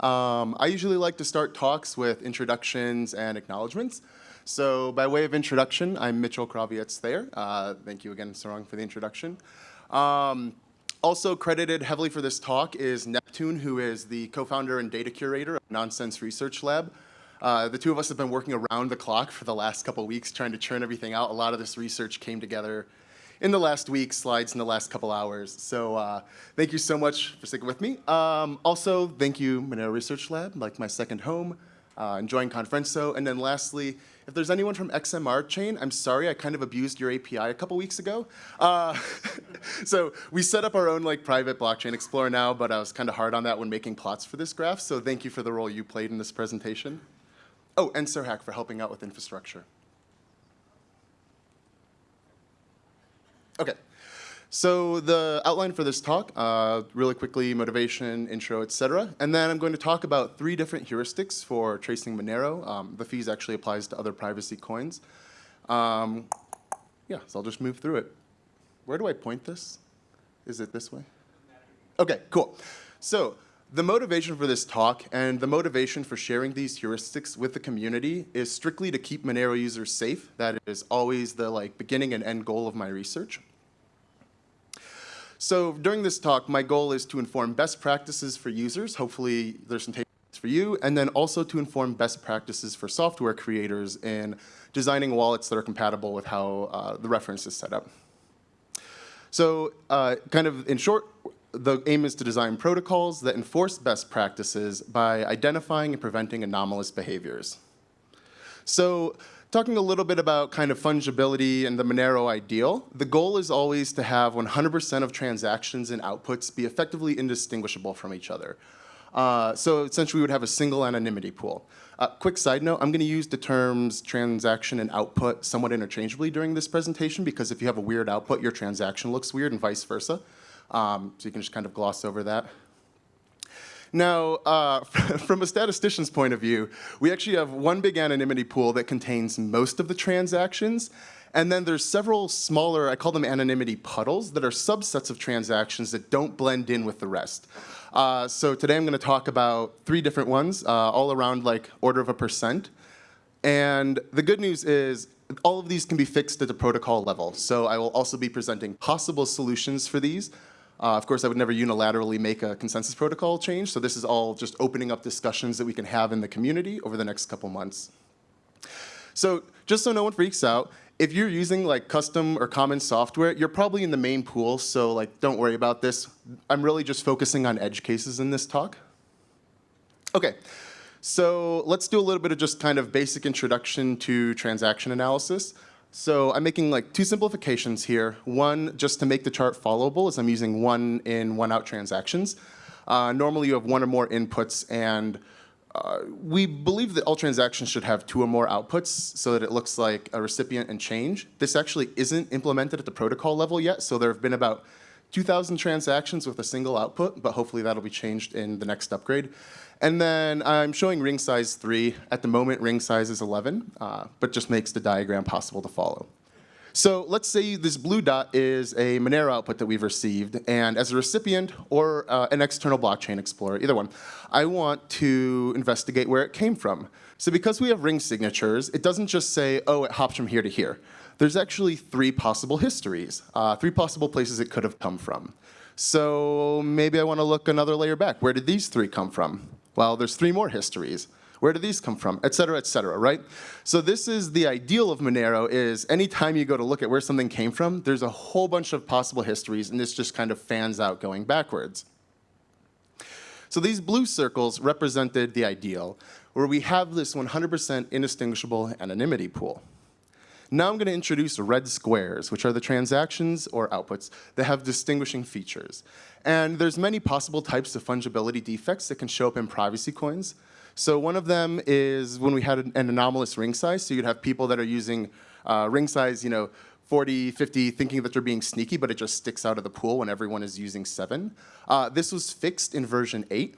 Um, I usually like to start talks with introductions and acknowledgements. So by way of introduction, I'm Mitchell Krawiec Thayer. Uh, thank you again, Sarang, for the introduction. Um, also credited heavily for this talk is Neptune, who is the co-founder and data curator of Noncesense Research Lab. Uh, the two of us have been working around the clock for the last couple weeks trying to churn everything out. A lot of this research came together in the last week, slides in the last couple hours. So uh, thank you so much for sticking with me. Um, also, thank you, Monero Research Lab, like my second home, uh, enjoying Konferenco. And then lastly, if there's anyone from XMR chain, I'm sorry, I kind of abused your API a couple weeks ago. Uh, so we set up our own like private blockchain explorer now, but I was kind of hard on that when making plots for this graph. So thank you for the role you played in this presentation. Oh, and Sirhack for helping out with infrastructure. Okay. So the outline for this talk, uh, really quickly, motivation, intro, etc. And then I'm going to talk about three different heuristics for tracing Monero. Um, the fees actually applies to other privacy coins. Um, yeah, so I'll just move through it. Where do I point this? Is it this way? Okay, cool. So the motivation for this talk and the motivation for sharing these heuristics with the community is strictly to keep Monero users safe. That is always the like beginning and end goal of my research. So during this talk, my goal is to inform best practices for users. Hopefully there's some takeaways for you, and then also to inform best practices for software creators in designing wallets that are compatible with how uh, the reference is set up. So uh, kind of in short, the aim is to design protocols that enforce best practices by identifying and preventing anomalous behaviors. So talking a little bit about kind of fungibility and the Monero ideal, the goal is always to have 100% of transactions and outputs be effectively indistinguishable from each other. Uh, so essentially we would have a single anonymity pool. Uh, quick side note, I'm going to use the terms transaction and output somewhat interchangeably during this presentation because if you have a weird output, your transaction looks weird and vice versa. Um, so you can just kind of gloss over that. Now, uh, from a statistician's point of view, we actually have one big anonymity pool that contains most of the transactions, and then there's several smaller, I call them anonymity puddles, that are subsets of transactions that don't blend in with the rest. Uh, so today I'm going to talk about three different ones, uh, all around like order of a percent. And the good news is all of these can be fixed at the protocol level. So I will also be presenting possible solutions for these. Uh, of course, I would never unilaterally make a consensus protocol change, so this is all just opening up discussions that we can have in the community over the next couple months. So just so no one freaks out, if you're using like custom or common software, you're probably in the main pool, so like don't worry about this. I'm really just focusing on edge cases in this talk. Okay, so let's do a little bit of just kind of basic introduction to transaction analysis. So I'm making like two simplifications here. One, just to make the chart followable, is I'm using one in, one out transactions. Uh, normally you have one or more inputs and uh, we believe that all transactions should have two or more outputs so that it looks like a recipient and change. This actually isn't implemented at the protocol level yet, so there have been about 2,000 transactions with a single output, but hopefully that'll be changed in the next upgrade. And then I'm showing ring size 3. At the moment, ring size is 11, uh, but just makes the diagram possible to follow. So let's say this blue dot is a Monero output that we've received, and as a recipient or uh, an external blockchain explorer, either one, I want to investigate where it came from. So because we have ring signatures, it doesn't just say, oh, it hops from here to here. There's actually three possible histories, uh, three possible places it could have come from. So maybe I want to look another layer back. Where did these three come from? Well, there's three more histories. Where do these come from? Et cetera, et cetera, right? So this is the ideal of Monero is anytime you go to look at where something came from, there's a whole bunch of possible histories and this just kind of fans out going backwards. So these blue circles represented the ideal, where we have this 100% indistinguishable anonymity pool. Now I'm going to introduce red squares, which are the transactions or outputs that have distinguishing features. And there's many possible types of fungibility defects that can show up in privacy coins. So one of them is when we had an anomalous ring size. So you'd have people that are using uh, ring size, you know, 40, 50, thinking that they're being sneaky, but it just sticks out of the pool when everyone is using 7. Uh, this was fixed in version 8.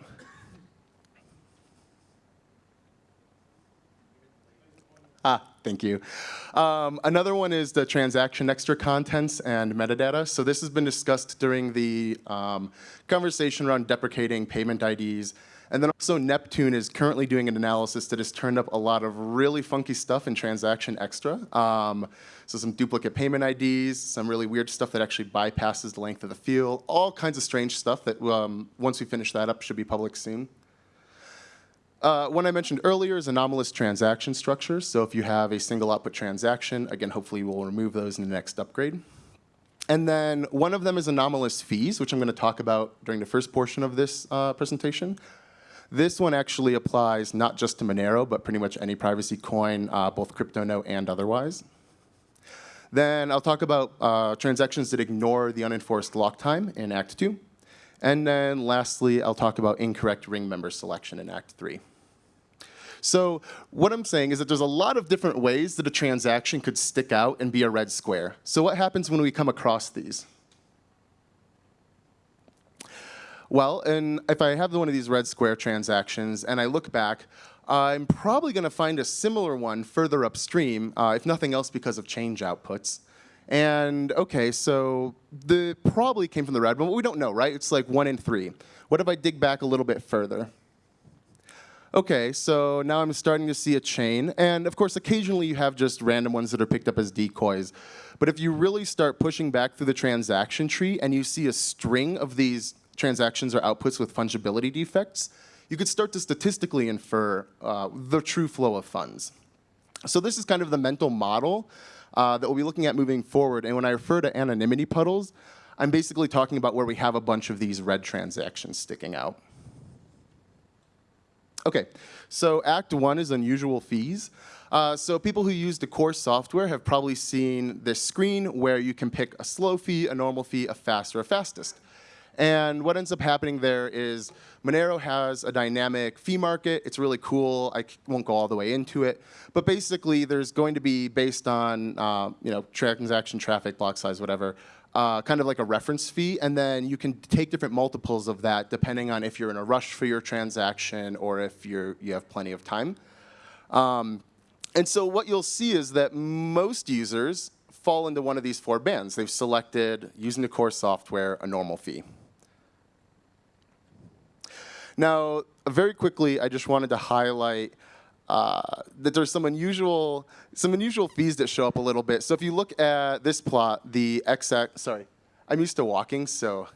Ah, thank you. Um, another one is the transaction extra contents and metadata. So this has been discussed during the um, conversation around deprecating payment IDs And then also Neptune is currently doing an analysis that has turned up a lot of really funky stuff in Transaction Extra. Um, so some duplicate payment IDs, some really weird stuff that actually bypasses the length of the field, all kinds of strange stuff that um, once we finish that up should be public soon. Uh, one I mentioned earlier is anomalous transaction structures. So if you have a single output transaction, again, hopefully we'll remove those in the next upgrade. And then one of them is anomalous fees, which I'm going to talk about during the first portion of this uh, presentation. This one actually applies not just to Monero, but pretty much any privacy coin, uh, both CryptoNote and otherwise. Then I'll talk about uh, transactions that ignore the unenforced lock time in Act 2. And then lastly, I'll talk about incorrect ring member selection in Act 3. So what I'm saying is that there's a lot of different ways that a transaction could stick out and be a red square. So what happens when we come across these? Well, and if I have one of these red square transactions and I look back, I'm probably going to find a similar one further upstream, uh, if nothing else because of change outputs. And okay, so the probably came from the red one, but we don't know, right? It's like one in three. What if I dig back a little bit further? Okay, so now I'm starting to see a chain. And of course, occasionally you have just random ones that are picked up as decoys. But if you really start pushing back through the transaction tree and you see a string of these transactions or outputs with fungibility defects, you could start to statistically infer uh, the true flow of funds. So this is kind of the mental model uh, that we'll be looking at moving forward. And when I refer to anonymity puddles, I'm basically talking about where we have a bunch of these red transactions sticking out. Okay, so Act 1 is unusual fees. Uh, so people who use the core software have probably seen this screen where you can pick a slow fee, a normal fee, a fast, or a fastest. And what ends up happening there is Monero has a dynamic fee market. It's really cool. I won't go all the way into it. But basically, there's going to be based on uh, you know transaction traffic, block size, whatever, uh, kind of like a reference fee. And then you can take different multiples of that depending on if you're in a rush for your transaction or if you're, you have plenty of time. Um, and so what you'll see is that most users fall into one of these four bands. They've selected, using the core software, a normal fee. Now, very quickly, I just wanted to highlight uh, that there's some unusual, some unusual fees that show up a little bit. So if you look at this plot, the x-axis, sorry, I'm used to walking, so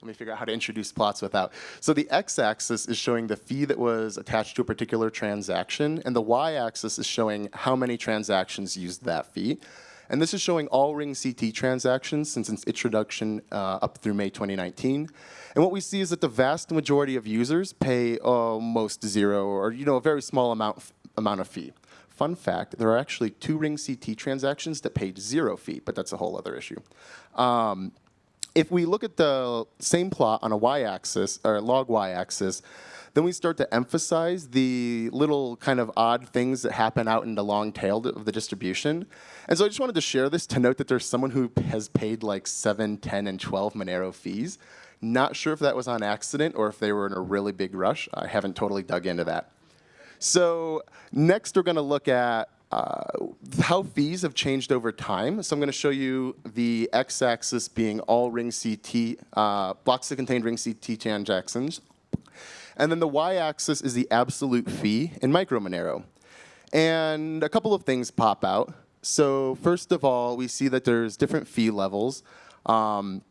let me figure out how to introduce plots without. So the x-axis is showing the fee that was attached to a particular transaction, and the y-axis is showing how many transactions used that fee. And this is showing all Ring CT transactions since its introduction uh, up through May 2019. And what we see is that the vast majority of users pay almost zero or you know a very small amount, amount of fee. Fun fact, there are actually two Ring CT transactions that paid zero fee, but that's a whole other issue. Um, if we look at the same plot on a y-axis, or log y-axis, then we start to emphasize the little kind of odd things that happen out in the long tail of the distribution. And so I just wanted to share this to note that there's someone who has paid like 7, 10, and 12 Monero fees. Not sure if that was on accident or if they were in a really big rush. I haven't totally dug into that. So next we're going to look at uh, how fees have changed over time. So I'm going to show you the x-axis being all ring CT, uh, blocks that contain ring CT transactions, and then the y-axis is the absolute fee in Micro Monero. And a couple of things pop out. So first of all, we see that there's different fee levels. Um,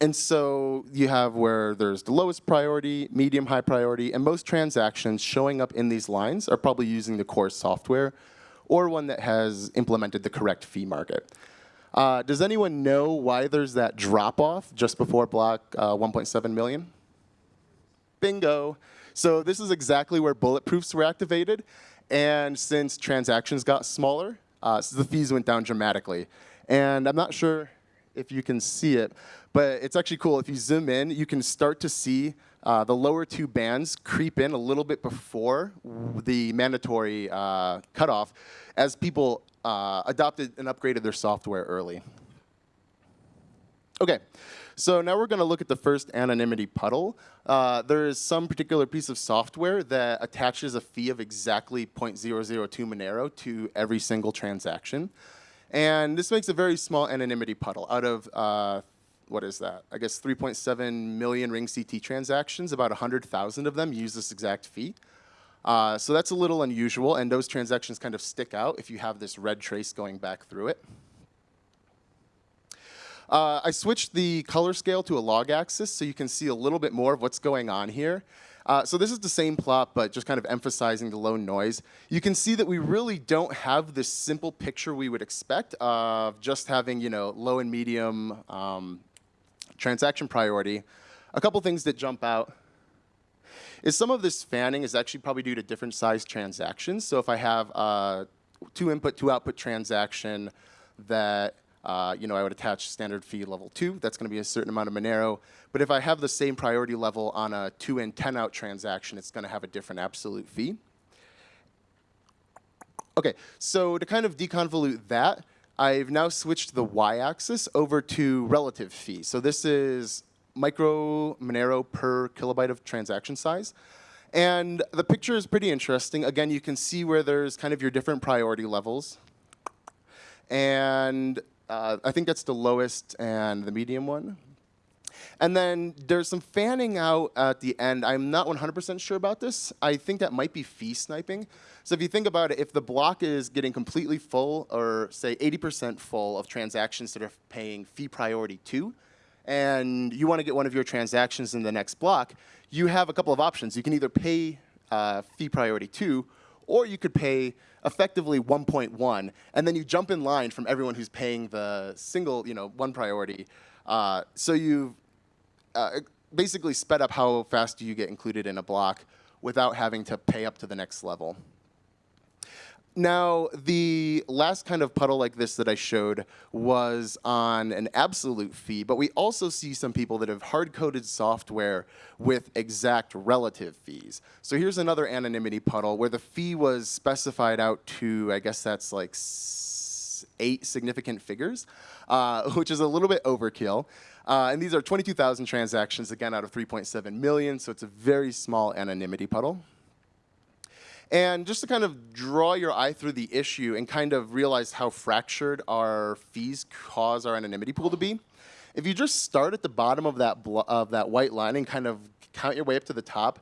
and so you have where there's the lowest priority, medium high priority, and most transactions showing up in these lines are probably using the core software or one that has implemented the correct fee market. Uh, does anyone know why there's that drop off just before block uh, 1.7 million? Bingo. So this is exactly where bulletproofs were activated. And since transactions got smaller, uh, so the fees went down dramatically. And I'm not sure if you can see it, but it's actually cool. If you zoom in, you can start to see uh, the lower two bands creep in a little bit before the mandatory uh, cutoff as people uh, adopted and upgraded their software early. Okay, so now we're going to look at the first anonymity puddle. Uh, there is some particular piece of software that attaches a fee of exactly 0.002 Monero to every single transaction. And this makes a very small anonymity puddle out of uh, what is that? I guess 3.7 million Ring CT transactions, about 100,000 of them use this exact fee. Uh, so that's a little unusual, and those transactions kind of stick out if you have this red trace going back through it. Uh, I switched the color scale to a log axis so you can see a little bit more of what's going on here. Uh, so this is the same plot, but just kind of emphasizing the low noise. You can see that we really don't have this simple picture we would expect of just having you know low and medium um, transaction priority. A couple things that jump out is some of this fanning is actually probably due to different size transactions. So if I have a two input, two output transaction that uh, you know, I would attach standard fee level two. That's going to be a certain amount of Monero. But if I have the same priority level on a two in, 10 out transaction, it's going to have a different absolute fee. Okay, so to kind of deconvolute that, I've now switched the y-axis over to relative fee. So this is micro Monero per kilobyte of transaction size. And the picture is pretty interesting. Again, you can see where there's kind of your different priority levels. And uh, I think that's the lowest and the medium one. And then there's some fanning out at the end. I'm not 100% sure about this. I think that might be fee sniping. So if you think about it, if the block is getting completely full, or say 80% full of transactions that are paying fee priority two, and you want to get one of your transactions in the next block, you have a couple of options. You can either pay uh, fee priority two, or you could pay effectively 1.1, and then you jump in line from everyone who's paying the single, you know, one priority. Uh, so you've uh, basically sped up how fast you get included in a block without having to pay up to the next level. Now, the last kind of puddle like this that I showed was on an absolute fee, but we also see some people that have hard-coded software with exact relative fees. So here's another anonymity puddle where the fee was specified out to, I guess that's like eight significant figures, uh, which is a little bit overkill. Uh, and these are 22,000 transactions, again, out of 3.7 million, so it's a very small anonymity puddle. And just to kind of draw your eye through the issue and kind of realize how fractured our fees cause our anonymity pool to be, if you just start at the bottom of that, of that white line and kind of count your way up to the top,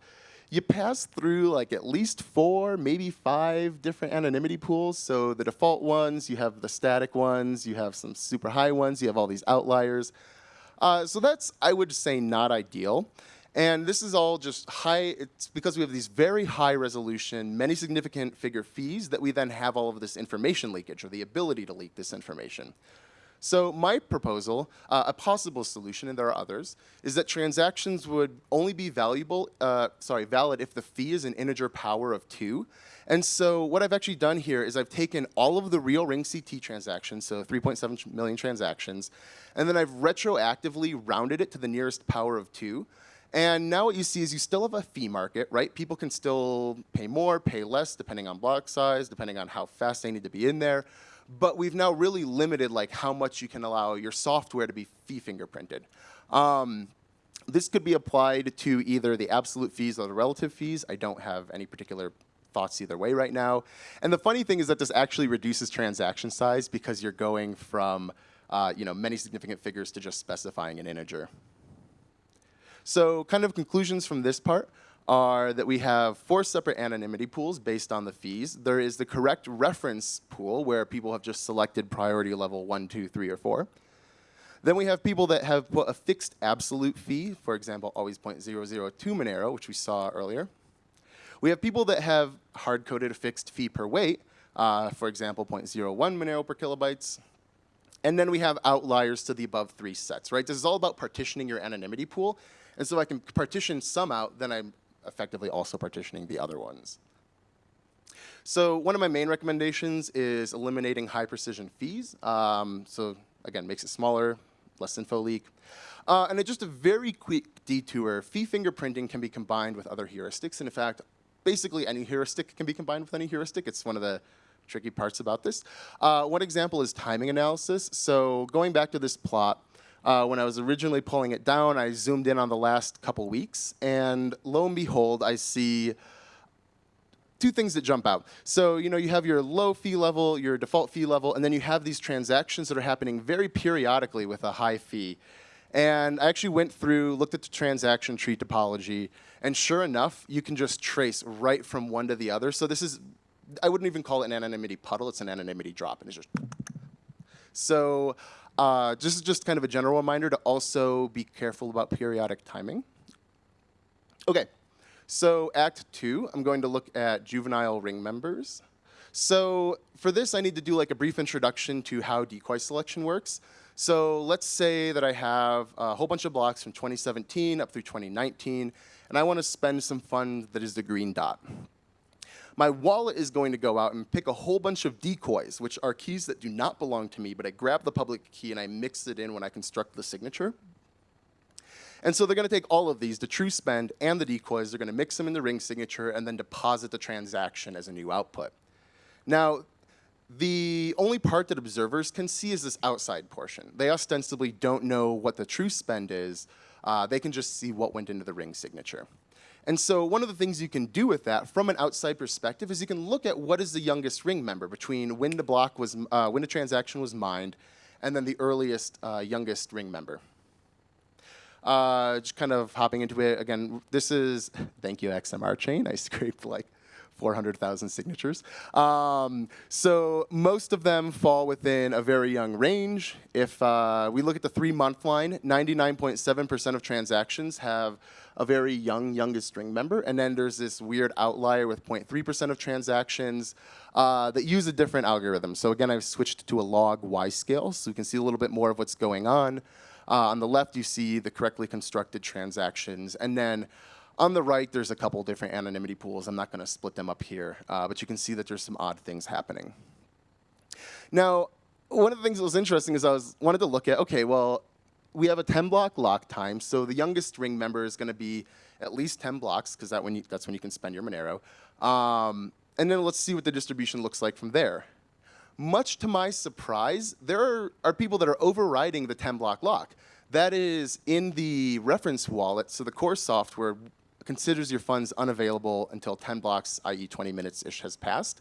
you pass through like at least four, maybe five different anonymity pools. So the default ones, you have the static ones, you have some super high ones, you have all these outliers. Uh, so that's, I would say, not ideal. And this is all just high, it's because we have these very high resolution, many significant figure fees that we then have all of this information leakage or the ability to leak this information. So my proposal, uh, a possible solution, and there are others, is that transactions would only be valuable, uh, sorry, valid if the fee is an integer power of two. And so what I've actually done here is I've taken all of the real Ring CT transactions, so 3.7 million transactions, and then I've retroactively rounded it to the nearest power of two. And now what you see is you still have a fee market, right? People can still pay more, pay less, depending on block size, depending on how fast they need to be in there. But we've now really limited like how much you can allow your software to be fee fingerprinted. Um, this could be applied to either the absolute fees or the relative fees. I don't have any particular thoughts either way right now. And the funny thing is that this actually reduces transaction size because you're going from uh, you know, many significant figures to just specifying an integer. So kind of conclusions from this part are that we have four separate anonymity pools based on the fees. There is the correct reference pool where people have just selected priority level one, two, three, or four. Then we have people that have put a fixed absolute fee, for example, always 0.002 Monero, which we saw earlier. We have people that have hard-coded a fixed fee per weight, uh, for example, 0.01 Monero per kilobytes. And then we have outliers to the above three sets, right? This is all about partitioning your anonymity pool and so I can partition some out, then I'm effectively also partitioning the other ones. So one of my main recommendations is eliminating high precision fees. Um, so again, makes it smaller, less info leak. Uh, and just a very quick detour, fee fingerprinting can be combined with other heuristics. And in fact, basically any heuristic can be combined with any heuristic. It's one of the tricky parts about this. Uh, one example is timing analysis. So going back to this plot, uh, when I was originally pulling it down, I zoomed in on the last couple weeks, and lo and behold, I see two things that jump out. So, you know, you have your low fee level, your default fee level, and then you have these transactions that are happening very periodically with a high fee. And I actually went through, looked at the transaction tree topology, and sure enough, you can just trace right from one to the other. So this is, I wouldn't even call it an anonymity puddle, it's an anonymity drop, and it's just. So uh, this is just kind of a general reminder to also be careful about periodic timing. Okay, so Act Two, I'm going to look at juvenile ring members. So for this, I need to do like a brief introduction to how decoy selection works. So let's say that I have a whole bunch of blocks from 2017 up through 2019, and I want to spend some fund that is the green dot. My wallet is going to go out and pick a whole bunch of decoys, which are keys that do not belong to me, but I grab the public key and I mix it in when I construct the signature. And so they're going to take all of these, the true spend and the decoys, they're going to mix them in the ring signature and then deposit the transaction as a new output. Now, the only part that observers can see is this outside portion. They ostensibly don't know what the true spend is. Uh, they can just see what went into the ring signature. And so one of the things you can do with that from an outside perspective is you can look at what is the youngest ring member between when the block was, uh, when the transaction was mined and then the earliest uh, youngest ring member. Uh, just kind of hopping into it again, this is, thank you XMR chain, I scraped like 400,000 signatures. Um, so most of them fall within a very young range. If uh, we look at the three-month line, 99.7% of transactions have a very young, youngest string member. And then there's this weird outlier with 0.3% of transactions uh, that use a different algorithm. So again, I've switched to a log Y scale, so you can see a little bit more of what's going on. Uh, on the left, you see the correctly constructed transactions. And then on the right, there's a couple different anonymity pools. I'm not going to split them up here, uh, but you can see that there's some odd things happening. Now, one of the things that was interesting is I was wanted to look at, okay, well, we have a 10 block lock time, so the youngest ring member is going to be at least 10 blocks, because that that's when you can spend your Monero. Um, and then let's see what the distribution looks like from there. Much to my surprise, there are, are people that are overriding the 10 block lock. That is in the reference wallet, so the core software considers your funds unavailable until 10 blocks, i.e. 20 minutes-ish has passed.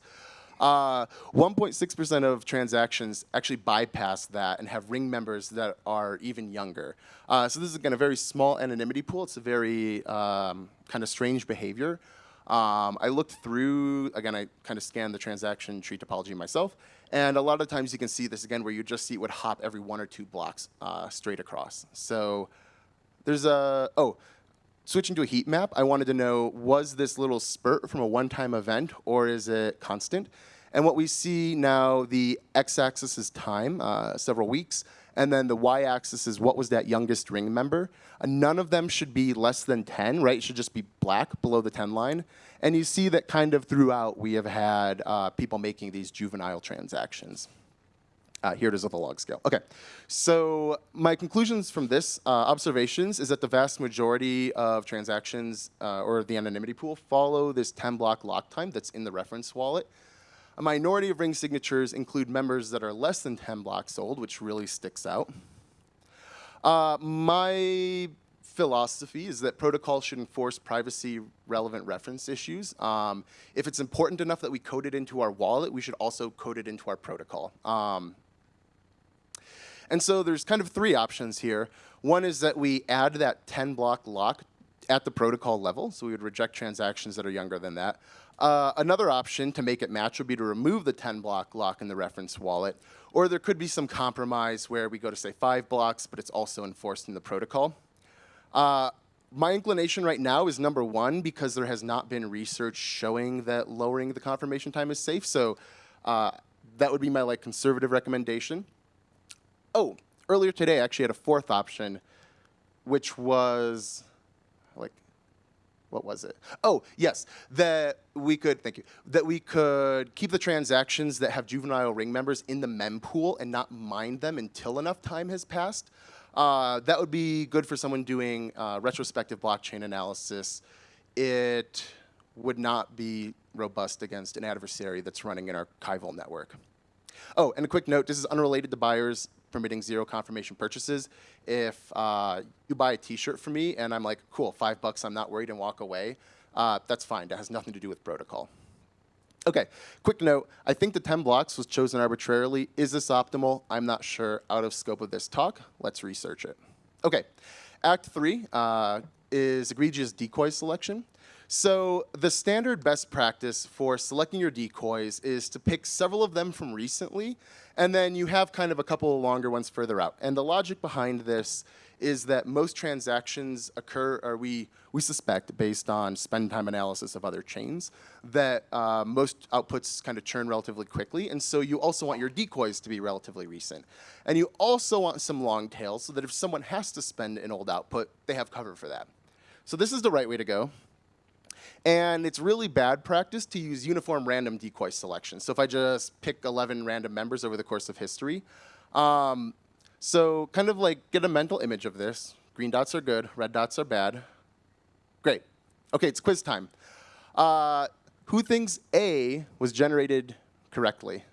1.6% uh, of transactions actually bypass that and have ring members that are even younger. Uh, so this is, again, a very small anonymity pool. It's a very um, kind of strange behavior. Um, I looked through, again, I kind of scanned the transaction tree topology myself, and a lot of times you can see this, again, where you just see it would hop every one or two blocks uh, straight across. So there's a, oh, switching to a heat map, I wanted to know, was this little spurt from a one-time event or is it constant? And what we see now, the x-axis is time, uh, several weeks, and then the y-axis is what was that youngest ring member. Uh, none of them should be less than 10, right? It should just be black below the 10 line. And you see that kind of throughout we have had uh, people making these juvenile transactions. Uh, here it is with a log scale. Okay, so my conclusions from this uh, observations is that the vast majority of transactions uh, or the anonymity pool follow this 10 block lock time that's in the reference wallet. A minority of ring signatures include members that are less than 10 blocks old, which really sticks out. Uh, my philosophy is that protocols should enforce privacy relevant reference issues. Um, if it's important enough that we code it into our wallet, we should also code it into our protocol. Um, and so there's kind of three options here. One is that we add that 10 block lock at the protocol level, so we would reject transactions that are younger than that. Uh, another option to make it match would be to remove the 10 block lock in the reference wallet, or there could be some compromise where we go to say five blocks, but it's also enforced in the protocol. Uh, my inclination right now is number one because there has not been research showing that lowering the confirmation time is safe. So uh, that would be my like conservative recommendation. Oh, earlier today I actually had a fourth option, which was like, what was it? Oh, yes, that we could, thank you, that we could keep the transactions that have juvenile ring members in the mempool and not mine them until enough time has passed. Uh, that would be good for someone doing uh, retrospective blockchain analysis. It would not be robust against an adversary that's running an archival network. Oh, and a quick note, this is unrelated to buyers permitting zero confirmation purchases. If uh, you buy a t-shirt from me and I'm like, cool, five bucks, I'm not worried and walk away, uh, that's fine. That has nothing to do with protocol. Okay, quick note. I think the 10 blocks was chosen arbitrarily. Is this optimal? I'm not sure. Out of scope of this talk, let's research it. Okay, Act three uh, is egregious decoy selection. So the standard best practice for selecting your decoys is to pick several of them from recently, and then you have kind of a couple of longer ones further out. And the logic behind this is that most transactions occur, or we, we suspect, based on spend time analysis of other chains, that uh, most outputs kind of churn relatively quickly, and so you also want your decoys to be relatively recent. And you also want some long tails so that if someone has to spend an old output, they have cover for that. So this is the right way to go. And it's really bad practice to use uniform random decoy selection. So if I just pick 11 random members over the course of history, um, so kind of like get a mental image of this. Green dots are good, red dots are bad. Great. Okay, it's quiz time. Uh, who thinks A was generated correctly?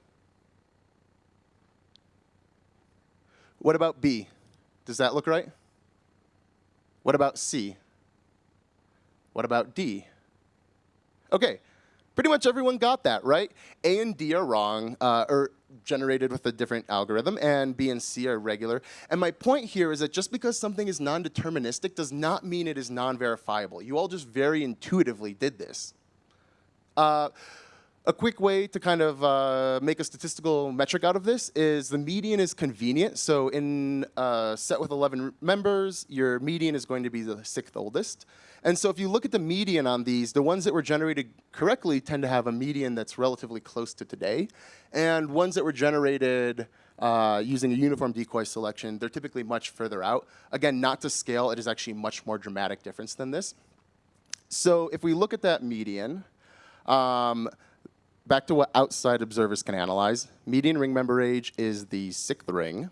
What about B? Does that look right? What about C? What about D? Okay, pretty much everyone got that, right? A and D are wrong, uh, or generated with a different algorithm, and B and C are regular. And my point here is that just because something is non-deterministic does not mean it is non-verifiable. You all just very intuitively did this. Uh, a quick way to kind of uh, make a statistical metric out of this is the median is convenient. So in a set with 11 members, your median is going to be the sixth oldest. And so if you look at the median on these, the ones that were generated correctly tend to have a median that's relatively close to today. And ones that were generated uh, using a uniform decoy selection, they're typically much further out. Again, not to scale, it is actually much more dramatic difference than this. So if we look at that median, um, back to what outside observers can analyze, median ring member age is the sixth ring.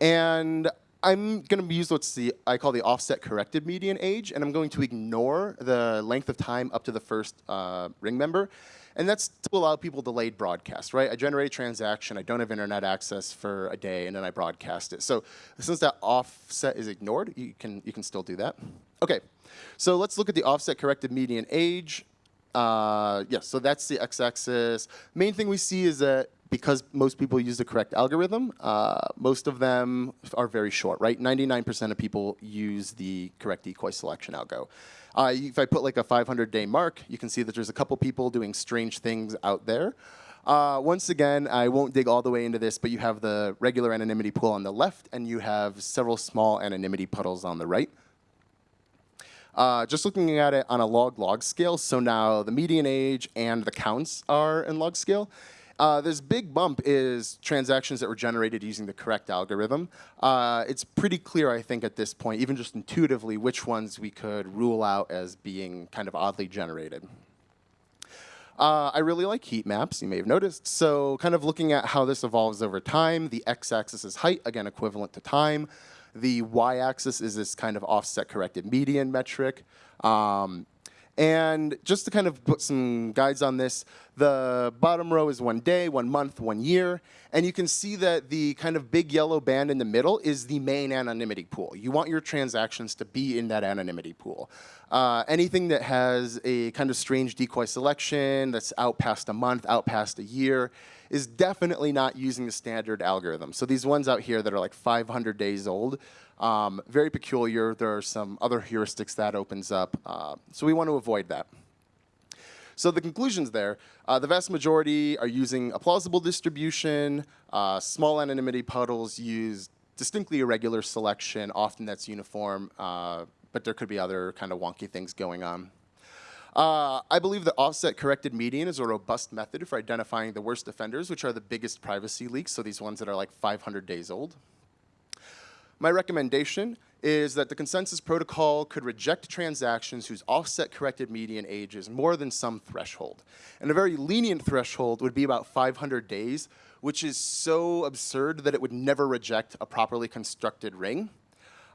And I'm going to use what's the I call the offset corrected median age, and I'm going to ignore the length of time up to the first uh, ring member. And that's to allow people delayed broadcast, right? I generate a transaction, I don't have internet access for a day, and then I broadcast it. So since that offset is ignored, you can, you can still do that. Okay, so let's look at the offset corrected median age. Uh, yes, yeah, so that's the x-axis. Main thing we see is that because most people use the correct algorithm, uh, most of them are very short, right? 99% of people use the correct decoy selection algo. Uh, if I put like a 500-day mark, you can see that there's a couple people doing strange things out there. Uh, once again, I won't dig all the way into this, but you have the regular anonymity pool on the left, and you have several small anonymity puddles on the right. Uh, just looking at it on a log-log scale, so now the median age and the counts are in log scale. Uh, this big bump is transactions that were generated using the correct algorithm. Uh, it's pretty clear, I think, at this point, even just intuitively, which ones we could rule out as being kind of oddly generated. Uh, I really like heat maps, you may have noticed. So kind of looking at how this evolves over time, the x-axis is height, again, equivalent to time. The y-axis is this kind of offset corrected median metric. Um, and just to kind of put some guides on this, the bottom row is one day, one month, one year. And you can see that the kind of big yellow band in the middle is the main anonymity pool. You want your transactions to be in that anonymity pool. Uh, anything that has a kind of strange decoy selection that's out past a month, out past a year, is definitely not using the standard algorithm. So these ones out here that are like 500 days old, um, very peculiar. There are some other heuristics that opens up. Uh, so we want to avoid that. So the conclusions there, uh, the vast majority are using a plausible distribution. Uh, small anonymity puddles use distinctly irregular selection. Often that's uniform, uh, but there could be other kind of wonky things going on. Uh, I believe the offset corrected median is a robust method for identifying the worst offenders, which are the biggest privacy leaks, so these ones that are like 500 days old. My recommendation is that the consensus protocol could reject transactions whose offset corrected median age is more than some threshold. And a very lenient threshold would be about 500 days, which is so absurd that it would never reject a properly constructed ring.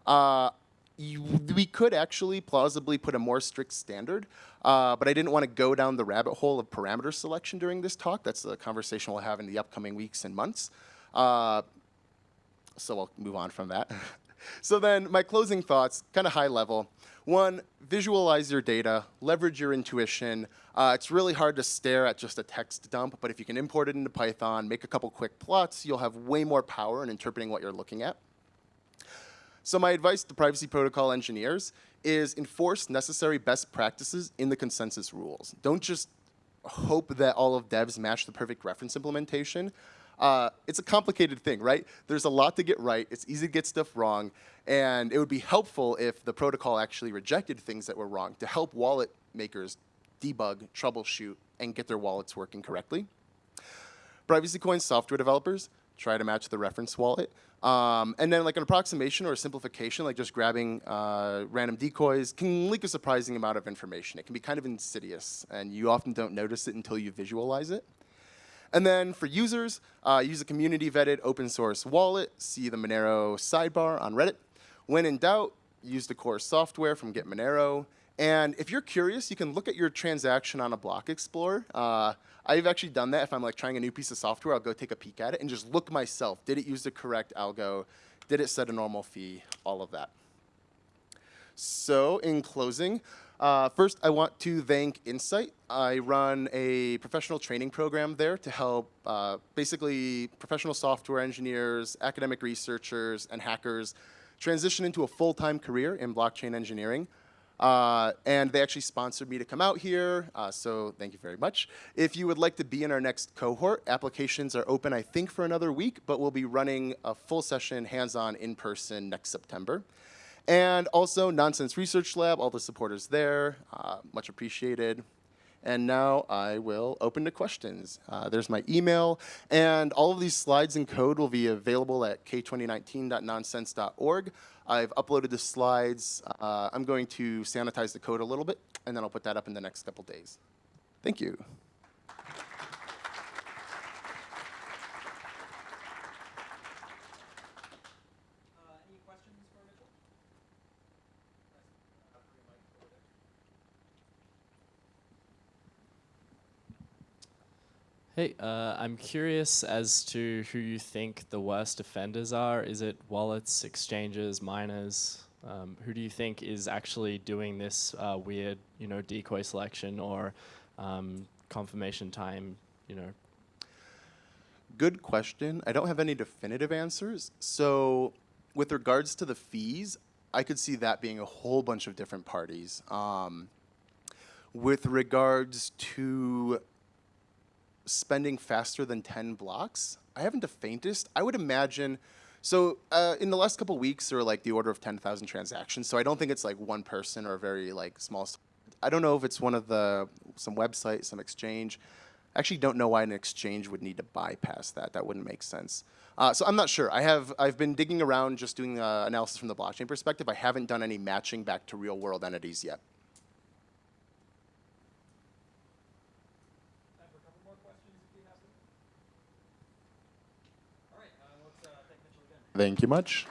Uh, we could actually plausibly put a more strict standard, uh, but I didn't want to go down the rabbit hole of parameter selection during this talk. That's a conversation we'll have in the upcoming weeks and months. Uh, so I'll move on from that. so then my closing thoughts, kind of high level. One, visualize your data, leverage your intuition. Uh, it's really hard to stare at just a text dump, but if you can import it into Python, make a couple quick plots, you'll have way more power in interpreting what you're looking at. So my advice to privacy protocol engineers is enforce necessary best practices in the consensus rules. Don't just hope that all of devs match the perfect reference implementation. Uh, it's a complicated thing, right? There's a lot to get right. It's easy to get stuff wrong. And it would be helpful if the protocol actually rejected things that were wrong to help wallet makers debug, troubleshoot, and get their wallets working correctly. Privacy Coin software developers try to match the reference wallet. Um, and then like an approximation or a simplification, like just grabbing uh, random decoys, can leak a surprising amount of information. It can be kind of insidious, and you often don't notice it until you visualize it. And then for users, uh, use a community vetted open source wallet, see the Monero sidebar on Reddit. When in doubt, use the core software from Get Monero. And if you're curious, you can look at your transaction on a block explorer. Uh, I've actually done that. If I'm like trying a new piece of software, I'll go take a peek at it and just look myself. Did it use the correct algo? Did it set a normal fee? All of that. So in closing, uh, first I want to thank Insight. I run a professional training program there to help uh, basically professional software engineers, academic researchers, and hackers transition into a full-time career in blockchain engineering. Uh, and they actually sponsored me to come out here, uh, so thank you very much. If you would like to be in our next cohort, applications are open, I think, for another week, but we'll be running a full session, hands-on, in-person next September. And also, Noncesense Research Lab, all the supporters there, uh, much appreciated. And now I will open to questions. Uh, there's my email, and all of these slides and code will be available at k2019.noncesense.org. I've uploaded the slides. Uh, I'm going to sanitize the code a little bit, and then I'll put that up in the next couple days. Thank you. Uh, any questions for Mitchell? Hey, uh, I'm curious as to who you think the worst offenders are. Is it wallets, exchanges, miners? Um, who do you think is actually doing this uh, weird, you know, decoy selection or um, confirmation time, you know? Good question. I don't have any definitive answers. So with regards to the fees, I could see that being a whole bunch of different parties. Um, with regards to spending faster than 10 blocks, I haven't the faintest. I would imagine, so uh, in the last couple weeks, there were like the order of 10,000 transactions. So I don't think it's like one person or a very like small. I don't know if it's one of the, some website, some exchange. I actually don't know why an exchange would need to bypass that. That wouldn't make sense. Uh, so I'm not sure. I have, I've been digging around just doing uh, analysis from the blockchain perspective. I haven't done any matching back to real world entities yet. Thank you much.